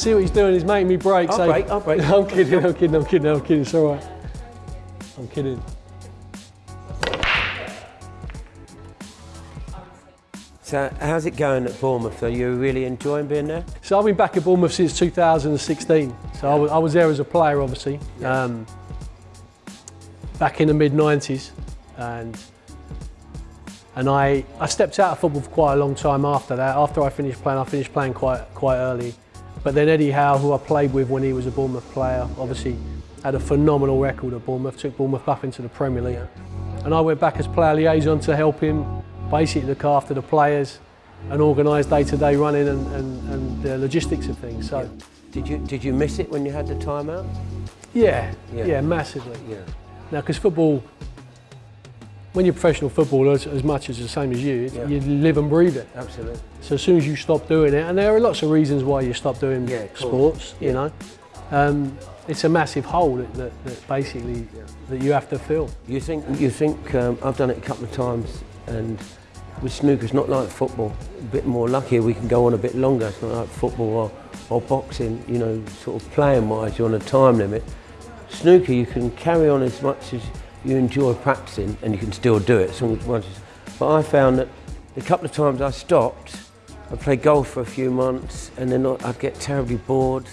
See what he's doing. He's making me break. I'll so break, I'll break. I'm kidding. I'm kidding. I'm kidding. I'm kidding. It's all right. I'm kidding. So how's it going at Bournemouth? Are you really enjoying being there? So I've been back at Bournemouth since 2016. So I, was, I was there as a player, obviously, um, back in the mid 90s, and and I, I stepped out of football for quite a long time after that. After I finished playing, I finished playing quite quite early. But then Eddie Howe, who I played with when he was a Bournemouth player, obviously had a phenomenal record at Bournemouth, took Bournemouth up into the Premier League. And I went back as player liaison to help him basically look after the players and organise day-to-day running and, and, and the logistics of things. So, Did you did you miss it when you had the time out? yeah, Yeah. yeah, massively. Yeah. Now, because football, when you're professional footballer, as, much as the same as you, Yeah. you live and breathe it. Absolutely. So as soon as you stop doing it, and there are lots of reasons why you stop doing Yeah, sports, Yeah. you know, um, it's a massive hole that, that, that basically that you have to fill. You think you think um, I've done it a couple of times, and with snooker, it's not like football. A bit more luckier, we can go on a bit longer. It's not like football or, or boxing. You know, sort of playing wise, you're on a time limit. Snooker, you can carry on as much as you enjoy practicing, and you can still do it. As long as once. it's- But I found that a couple of times I stopped, I played golf for a few months, and then I'd get terribly bored.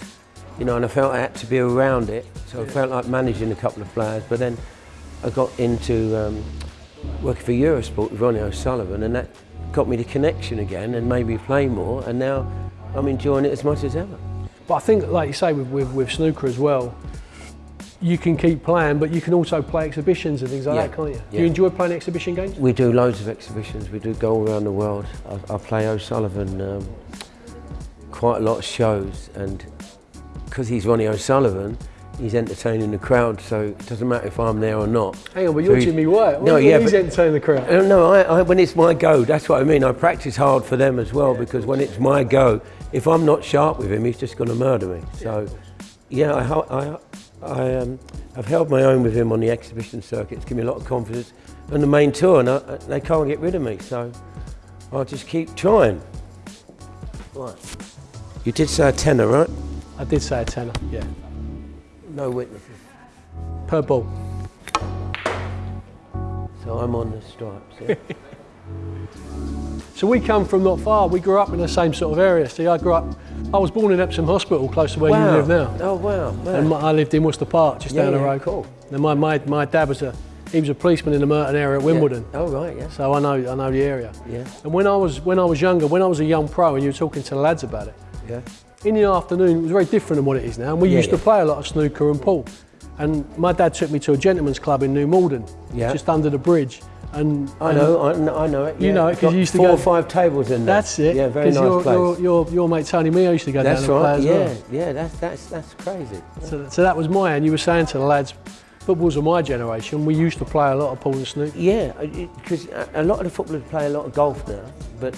You know, and I felt I had to be around it, so I felt like managing a couple of players. But then I got into um, working for Eurosport with Ronnie O'Sullivan, and that got me the connection again and made me play more. And now I'm enjoying it as much as ever. But I think, like you say, with, with, with snooker as well, you can keep playing, but you can also play exhibitions and things like Yeah, that, can't you? Do you enjoy playing exhibition games? We do loads of exhibitions. We do go all around the world. I, I play O'Sullivan um, quite a lot of shows, and because he's Ronnie O'Sullivan, he's entertaining the crowd. So it doesn't matter if I'm there or not. Hang on, but you're he- Jimmy White. No, yeah, He's entertaining the crowd. Uh, No, I, I, when it's my go, that's what I mean. I practice hard for them as well because when it's my go, if I'm not sharp with him, he's just going to murder me. So, yeah, I, I, I, um, I've held my own with him on the exhibition circuit. It's given me a lot of confidence. And the main tour, and I, I- they can't get rid of me. So, I'll just keep trying. Right. You did say a tenner, right? I did say a tenner, yeah. No witnesses. Per ball. So I'm on the stripes. Yeah? So we come from not far. We grew up in the same sort of area. See, I grew up, I was born in Epsom Hospital, close to where you live now. Oh wow. wow. And my, I lived in Worcester Park, just Yeah, down the road. cool. And my, my, my dad was a, he was a policeman in the Merton area at Wimbledon. Yeah. Oh right. Yeah. So I know, I know the area. Yeah. And when I was, when I was younger, when I was a young pro and you were talking to the lads about it, Yeah. in the afternoon, it was very different than what it is now. And we Yeah, used to play a lot of snooker and pool. And my dad took me to a gentleman's club in New Malden, Yeah. just under the bridge. And I know, I know, I know it. You know it 'cause Got you used to four go- or five tables in there. That's it. Yeah, very nice your, place. Your, your, your mate Tony Meo used to go that's down and play right. Yeah, well. yeah. That's that's that's crazy. So, so that was my, and you were saying to the lads, football's of my generation. We used to play a lot of pool and snook. Yeah, because a a lot of the footballers play a lot of golf now, but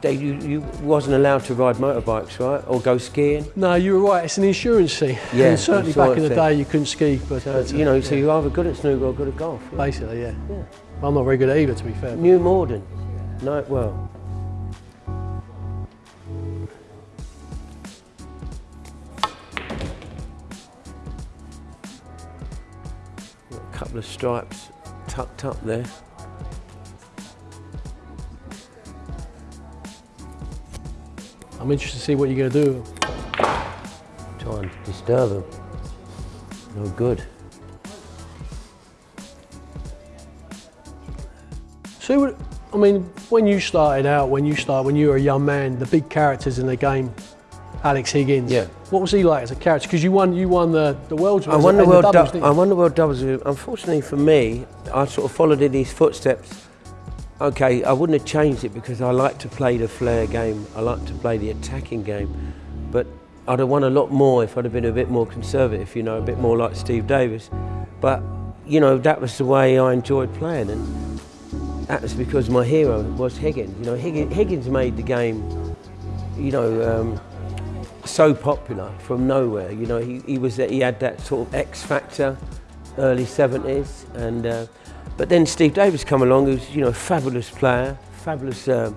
they you, you wasn't allowed to ride motorbikes, right, or go skiing. No, you were right. It's an insurance thing. Yeah, and certainly back in the day, you couldn't ski, but So, but, uh, you know, so you're either good at snooker or good at golf. Yeah. basically, yeah. Yeah. I'm not very good at either, to be fair. New Malden, no, well. A couple of stripes tucked up there. I'm interested to see what you're going to do. Try and disturb them. No good. So, I mean, when you started out, when you started, when you were a young man, the big characters in the game, Alex Higgins. Yeah. What was he like as a character? Because you won, you won the the world's. I won the world doubles. I won the world doubles. Unfortunately for me, I sort of followed in his footsteps. Okay, I wouldn't have changed it because I like to play the flair game. I like to play the attacking game, but I'd have won a lot more if I'd have been a bit more conservative. You know, a bit more like Steve Davis. But you know, that was the way I enjoyed playing, and that was because my hero was Higgins. You know, Higgins, made the game. You know. Um, so popular from nowhere. You know, he, he was he had that sort of X factor, early 70s, and uh, but then Steve Davis come along, who's you know a fabulous player, fabulous um,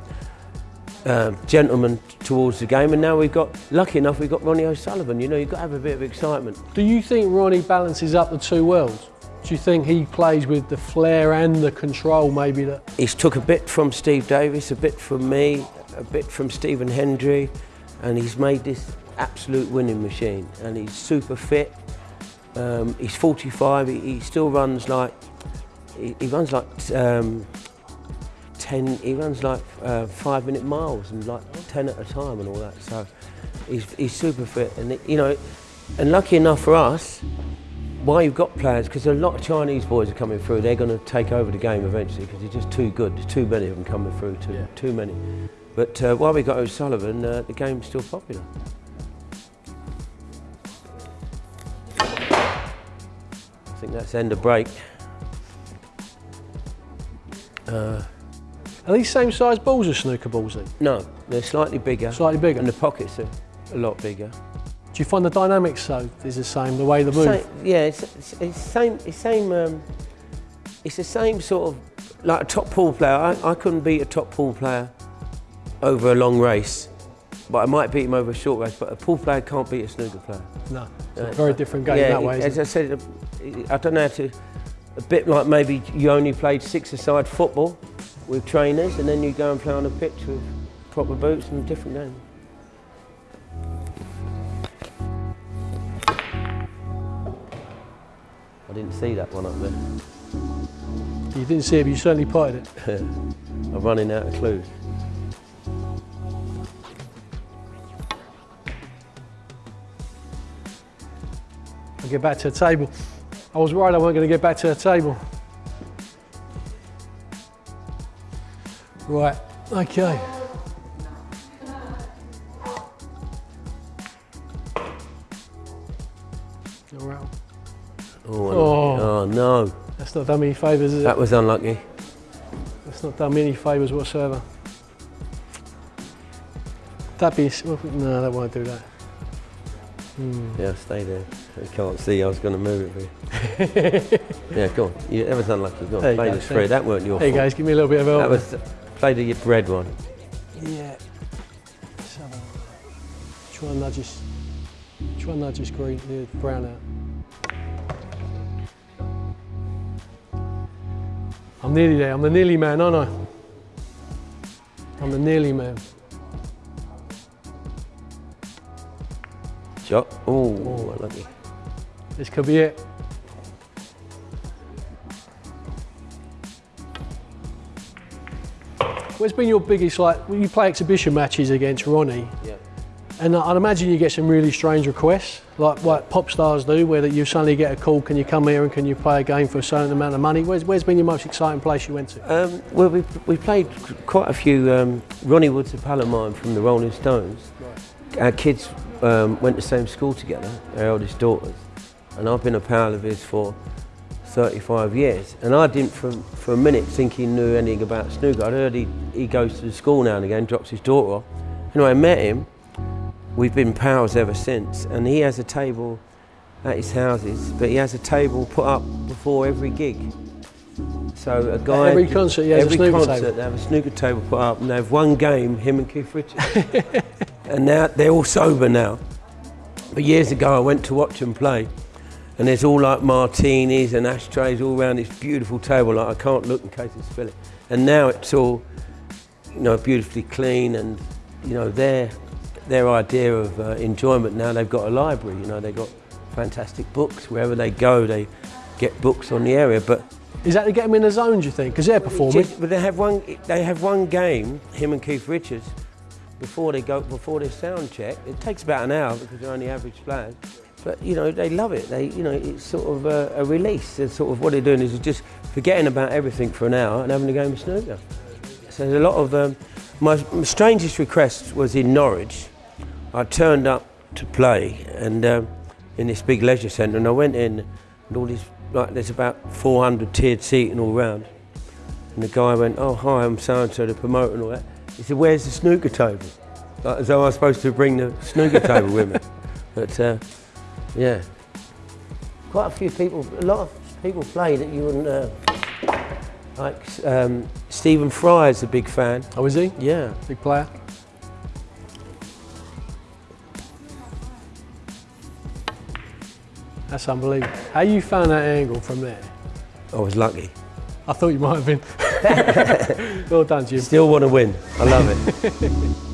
uh, gentleman towards the game, and now we've got, lucky enough, we've got Ronnie O'Sullivan. You know, you've got to have a bit of excitement. Do you think Ronnie balances up the two worlds? Do you think he plays with the flair and the control maybe that He's took a bit from Steve Davis, a bit from me, a bit from Stephen Hendry, and he's made this absolute winning machine. And he's super fit. Um, he's 45. He, he still runs like he, he runs like um, 10. He runs like uh, five minute miles and like 10 at a time and all that. So he's he's super fit. And you know, and lucky enough for us, why you've got players, because a lot of Chinese boys are coming through, they're going to take over the game eventually because they're just too good. There's too many of them coming through, too, Yeah. too many. But uh, while we got O'Sullivan, uh, the game's still popular. I think that's end of break. Uh, are these same size balls as snooker balls then? no, they're slightly bigger, Slightly bigger. and the pockets are a lot bigger. Do you find the dynamics so is the same, the way the move? Same, yeah, it's, it's, it's same. It's same. Um, it's the same sort of like a top pool player. I, I couldn't beat a top pool player over a long race, but I might beat him over a short race. But a pool player can't beat a snooker player. No, it's a Uh, very different game yeah, that way. as it? I said, I don't know how to. A bit like maybe you only played six-a-side football with trainers, and then you go and play on a pitch with proper boots and a different game. I didn't see that one up there. You didn't see it, but you certainly potted it. I'm running out of clues. I'll get back to the table. I was worried I weren't going to get back to the table. Right, okay. Right. Oh, Oh. oh no, That's not done me any favours, is it? that was unlucky. That's not done me any favours whatsoever. That be no, that won't do that. Hmm. Yeah, stay there. I can't see. I was going to move it for you. yeah, go on. You, that was unlucky. Go on. There Play the spread. That weren't your you fault. guys, give me a little bit of help. That was play the red one. Yeah. A- Try and nudge this. Try and nudge this green, the brown out. I'm nearly there. I'm the nearly man, aren't I? I'm the nearly man. Shot. Oh, unlucky. This could be it. What's been your biggest like? When you play exhibition matches against Ronnie, Yeah. and I'd imagine you get some really strange requests, like what pop stars do, where that you suddenly get a call, can you come here and can you play a game for a certain amount of money? Where's, where's been your most exciting place you went to? Um, well, we we played quite a few. Um, Ronnie Wood's a pal of mine from the Rolling Stones. Our kids um, went to the same school together, our eldest daughters, and I've been a pal of his for 35 years. And I didn't for, for a minute think he knew anything about snooker. I'd heard he, he goes to the school now and again, drops his daughter off. Anyway, I met him. We've been pals ever since. And he has a table at his houses, but he has a table put up before every gig. So a guy every concert, yeah, every snooker concert, table. they have a snooker table put up, and they have one game, him and Keith Richards. and now they're all sober now. But years ago, I went to watch them play, and there's all like martinis and ashtrays all around this beautiful table. Like I can't look in case I spill it. And now it's all, you know, beautifully clean, and you know their their idea of uh, enjoyment. Now they've got a library. You know, they've got fantastic books wherever they go. They get books on the area, but Is that to get them in the zone, do you think? Because they're performing. just- but they have one. They have one game. Him and Keith Richards before they go before their sound check. It takes about an hour because they're only average players. But you know they love it. They you know it's sort of a, a release. It's sort of what they're doing is just forgetting about everything for an hour and having a game of snooker. So there's a lot of um, my, strangest request was in Norwich. I turned up to play and um, in this big leisure centre and I went in and all this like there's about 400 tiered seating all round. And the guy went, oh, hi, I'm so-and-so, the promoter and all that. He said, where's the snooker table? Like, as though I was supposed to bring the snooker table with me. But, uh, yeah. Quite a few people, a lot of people play that you wouldn't, uh, like um, Stephen Fry is a big fan. Oh, is he? Yeah. Big player. That's unbelievable. How you found that angle from there? I was lucky. I thought you might have been. well done, Jim. Still want to win. I love it.